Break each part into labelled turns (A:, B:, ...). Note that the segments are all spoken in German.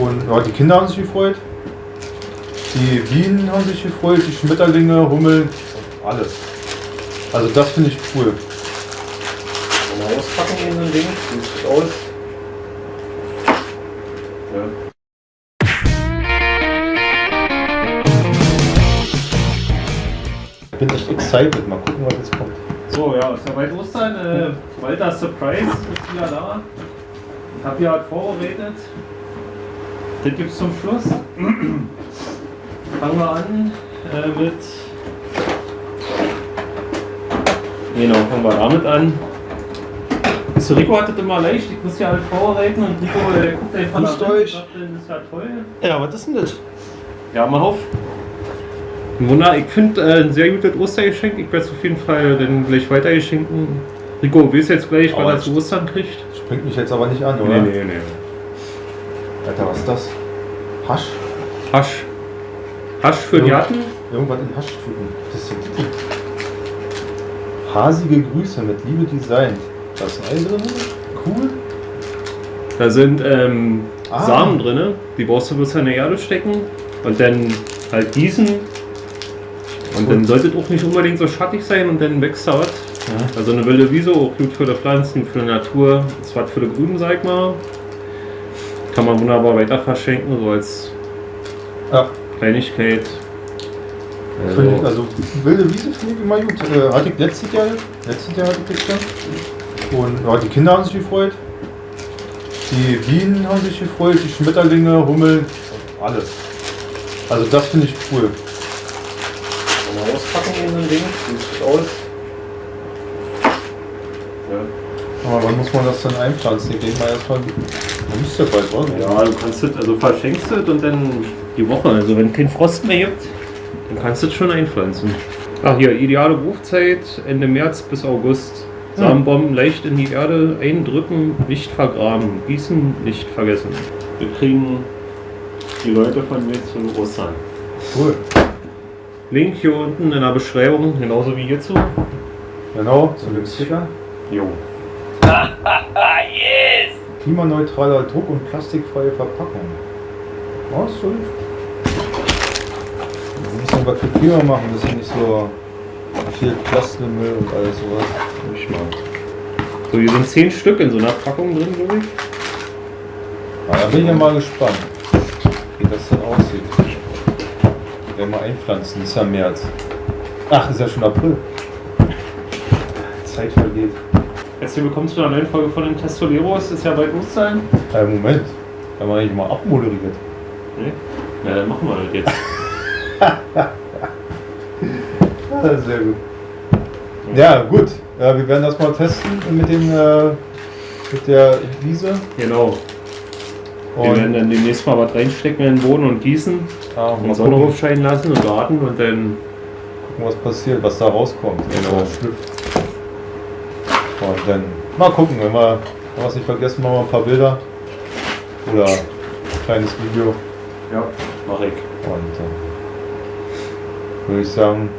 A: Und ja, die Kinder haben sich gefreut. Die Bienen haben sich gefreut, die Schmetterlinge, Hummeln, alles. Also das finde ich cool.
B: Mal auspacken hier so ein Ding. Sieht gut aus. Ja.
A: Ich bin echt excited. Mal gucken, was jetzt kommt.
B: So, ja, ist ja bald Ostern. Äh, Walter Surprise ist wieder da. Ich habe hier halt vorbereitet. Das gibt es zum Schluss. Fangen wir an äh, mit. Genau, fangen wir damit an. So, Rico hat das immer leicht, ich muss ja halt vorbereiten und Rico äh, guckt einfach nach
A: euch.
B: sagt, Das ist ja toll.
A: Ja, was ist denn das?
B: Ja, mal auf. Wunder, ich finde äh, ein sehr gutes Ostergeschenk. Ich werde es auf jeden Fall dann gleich weitergeschenken. Rico, willst du jetzt gleich, weil er zu Ostern kriegt?
A: Springt mich jetzt aber nicht an, oder?
B: nee, nee.
A: Alter, was ist das? Hasch?
B: Hasch. Hasch für die
A: Ja.
B: Hatten?
A: Irgendwas in Haschtüten. Das ist Hasige Grüße mit Liebe designt. Da ist ein Ei drin. Cool.
B: Da sind ähm,
A: Ah.
B: Samen drin, die brauchst du bloß in der Erde stecken und dann halt gießen. Und dann sollte es auch nicht unbedingt so schattig sein und dann wächst da was. Also eine wilde Wiese, auch gut für die Pflanzen, für die Natur. Ist was für die Grünen, sag ich mal. Kann man wunderbar weiter verschenken, so als
A: Ja,
B: Kleinigkeit.
A: finde ich,
B: Also,
A: also wilde Wiese finde ich immer gut. Äh, hatte ich letztes Jahr, letztes Jahr hatte ich das. Und ja, die Kinder haben sich gefreut. Die Bienen haben sich gefreut, die Schmetterlinge, Hummeln, alles. Also das finde ich cool.
B: mal auspacken hier so ein Ding. Sieht gut aus. Ja.
A: Aber wann muss man das dann einpflanzen? Ich denke mal erstmal, man müsste ja bald was.
B: Ja, du kannst es, also verschenkst es und dann die Woche, also wenn kein Frost mehr gibt, dann kannst du es schon einpflanzen. Ach hier, ideale Wurfzeit Ende März bis August. Samenbomben leicht in die Erde eindrücken, nicht vergraben. Gießen nicht vergessen. Wir kriegen die Leute von mir zu Ostern.
A: Cool.
B: Link hier unten in der Beschreibung, genauso wie hierzu.
A: Genau, zu dem Sticker.
B: Jo.
A: Klimaneutraler Druck und plastikfreie Verpackung. Oh, ist gut. Ein bisschen was für Klima machen, ein bisschen nicht so viel Plastikmüll und alles sowas.
B: Ich mal. So, hier sind 10 Stück in so einer Packung drin, glaube ich.
A: Aber da bin ich ja mal gespannt, wie das dann aussieht. Werden wir einpflanzen, ist ja März. Ach, ist ja schon April. Zeit vergeht.
B: Jetzt hier bekommst du eine neue Folge von den Testoleros, ist ja bald Ostern.
A: Äh, Moment, haben wir eigentlich mal abmoderiert.
B: Nee? Na, dann machen wir das jetzt.
A: Ja, sehr gut. Ja, gut. Ja, wir werden das mal testen mit dem äh, mit der Wiese.
B: Genau. Wir werden
A: Und
B: dann demnächst mal was reinstecken in den Boden und gießen, den
A: mal
B: Sonne aufscheinen lassen und warten und dann.
A: gucken, was passiert, was da rauskommt.
B: Genau.
A: Was. Und dann mal gucken, wenn wir, wenn wir es nicht vergessen, machen wir ein paar Bilder. Oder ein kleines Video.
B: Ja, mach ich.
A: Und äh, würde ich sagen,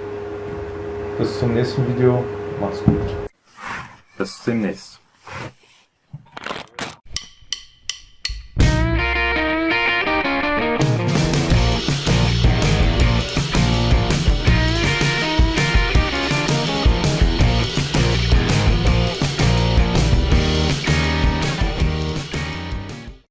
A: bis zum nächsten Video. Macht's gut.
B: Bis demnächst.